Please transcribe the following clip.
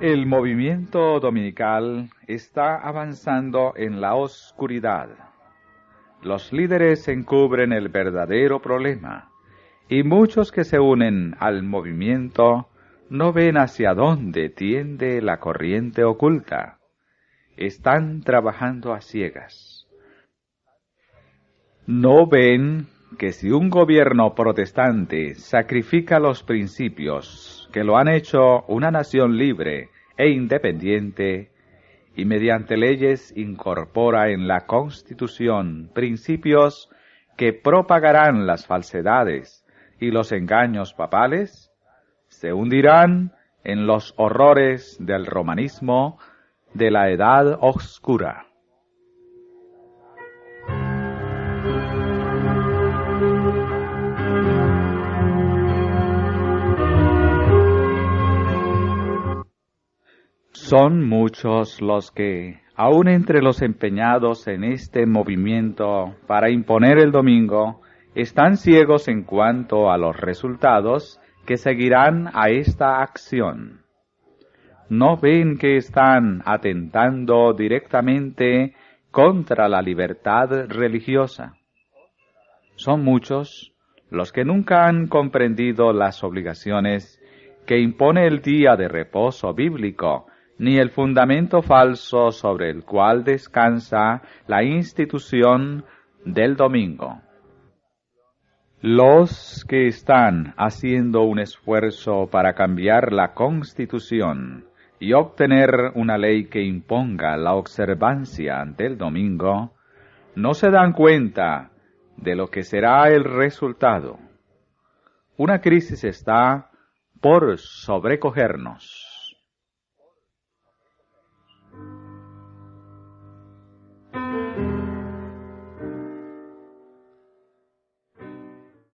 El movimiento dominical está avanzando en la oscuridad. Los líderes encubren el verdadero problema y muchos que se unen al movimiento no ven hacia dónde tiende la corriente oculta. Están trabajando a ciegas. No ven que si un gobierno protestante sacrifica los principios que lo han hecho una nación libre e independiente, y mediante leyes incorpora en la Constitución principios que propagarán las falsedades y los engaños papales, se hundirán en los horrores del romanismo de la Edad Oscura. Son muchos los que, aun entre los empeñados en este movimiento para imponer el domingo, están ciegos en cuanto a los resultados que seguirán a esta acción. No ven que están atentando directamente contra la libertad religiosa. Son muchos los que nunca han comprendido las obligaciones que impone el día de reposo bíblico ni el fundamento falso sobre el cual descansa la institución del domingo. Los que están haciendo un esfuerzo para cambiar la constitución y obtener una ley que imponga la observancia del domingo, no se dan cuenta de lo que será el resultado. Una crisis está por sobrecogernos.